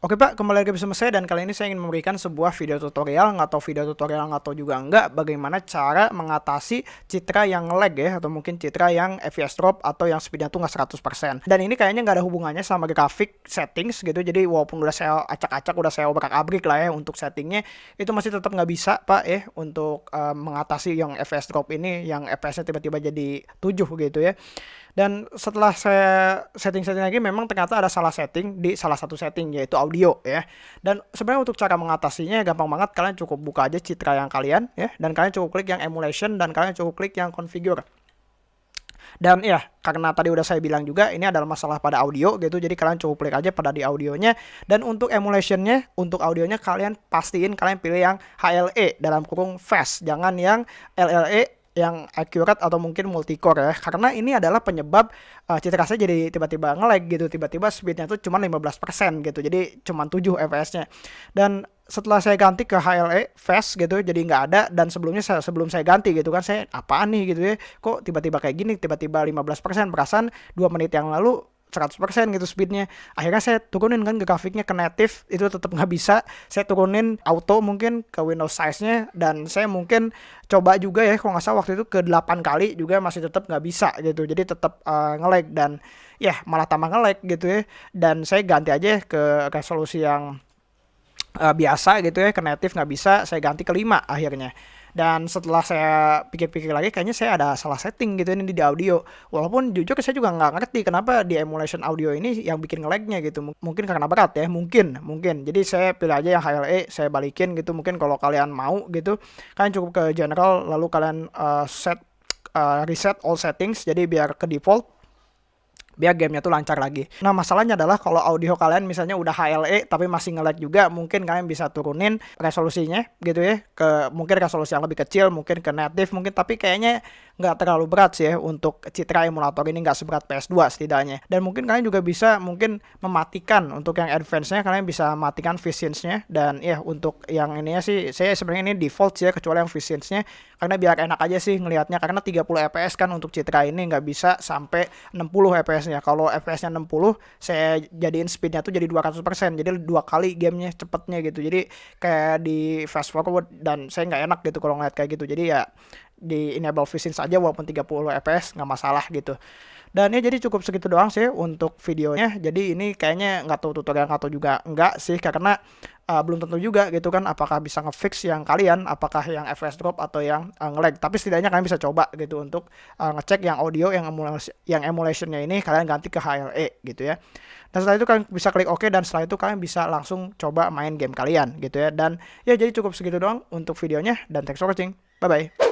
Oke Pak, kembali lagi bersama saya dan kali ini saya ingin memberikan sebuah video tutorial, nggak tahu video tutorial nggak tahu juga enggak, bagaimana cara mengatasi citra yang lag ya, atau mungkin citra yang FPS drop atau yang speednya tuh nggak 100%. Dan ini kayaknya nggak ada hubungannya sama grafik settings gitu, jadi walaupun udah saya acak-acak, udah saya obrak-abrik lah ya untuk settingnya, itu masih tetap nggak bisa Pak ya, untuk uh, mengatasi yang FPS drop ini, yang FPS-nya tiba-tiba jadi 7 gitu ya. Dan setelah saya setting-setting lagi memang ternyata ada salah setting di salah satu setting yaitu audio ya. Dan sebenarnya untuk cara mengatasinya gampang banget kalian cukup buka aja citra yang kalian ya dan kalian cukup klik yang emulation dan kalian cukup klik yang configure. Dan ya, karena tadi udah saya bilang juga ini adalah masalah pada audio gitu. Jadi kalian cukup klik aja pada di audionya dan untuk emulationnya, untuk audionya kalian pastiin kalian pilih yang HLE dalam kurung fast, jangan yang LLE yang accurate atau mungkin multicore ya. Karena ini adalah penyebab uh, citra saya jadi tiba-tiba nge-lag gitu. Tiba-tiba speednya tuh cuma 15% gitu. Jadi cuma 7 fps-nya dan setelah saya ganti ke HLE fast gitu jadi nggak ada. Dan sebelumnya saya, sebelum saya ganti gitu kan saya apaan nih? gitu ya. Kok tiba-tiba kayak gini? Tiba-tiba 15% perasaan 2 menit yang lalu 100% gitu speednya. Akhirnya saya turunin kan ke grafiknya ke native itu tetap nggak bisa. Saya turunin auto mungkin ke Windows size nya dan saya mungkin coba juga ya kalau nggak salah waktu itu ke 8 kali juga masih tetap nggak bisa gitu. Jadi tetap uh, nge-lag dan ya malah tambah nge-lag gitu ya. Dan saya ganti aja ke resolusi yang uh, biasa gitu ya ke native nggak bisa saya ganti ke 5 akhirnya dan setelah saya pikir-pikir lagi kayaknya saya ada salah setting gitu ini di audio. Walaupun jujur saya juga nggak ngerti kenapa di emulation audio ini yang bikin ngelagnya gitu. Mungkin karena berat ya mungkin mungkin. Jadi saya pilih aja yang HLE saya balikin gitu. Mungkin kalau kalian mau gitu kalian cukup ke general lalu kalian uh, set uh, reset all settings. Jadi biar ke default biar gamenya tuh lancar lagi. Nah masalahnya adalah kalau audio kalian misalnya udah HLE tapi masih nge-lag juga, mungkin kalian bisa turunin resolusinya gitu ya ke mungkin resolusi yang lebih kecil, mungkin ke native mungkin tapi kayaknya nggak terlalu berat sih ya untuk citra emulator ini nggak seberat PS2 setidaknya. Dan mungkin kalian juga bisa mungkin mematikan untuk yang advance-nya kalian bisa matikan VSync-nya dan ya untuk yang ininya sih saya sebenarnya ini default sih ya kecuali yang VSync-nya karena biar enak aja sih ngelihatnya karena 30 fps kan untuk citra ini nggak bisa sampai 60 fps-nya. Kalau fps-nya 60 saya jadiin speed-nya tuh jadi 200%. Jadi dua kali gamenya cepetnya gitu. Jadi kayak di fast forward dan saya nggak enak gitu kalau ngeliat kayak gitu. Jadi ya di enable VSync saja walaupun 30 fps nggak masalah gitu dan ya jadi cukup segitu doang sih untuk videonya. Jadi ini kayaknya nggak tahu tutorial nggak tahu juga enggak sih karena uh, belum tentu juga gitu kan apakah bisa ngefix yang kalian apakah yang fps drop atau yang uh, nge-lag. Tapi setidaknya kalian bisa coba gitu untuk uh, ngecek yang audio yang emulasi yang emulationnya ini kalian ganti ke HLE gitu ya. Dan setelah itu kalian bisa klik OK dan setelah itu kalian bisa langsung coba main game kalian gitu ya. Dan ya jadi cukup segitu doang untuk videonya dan thanks for watching. Bye bye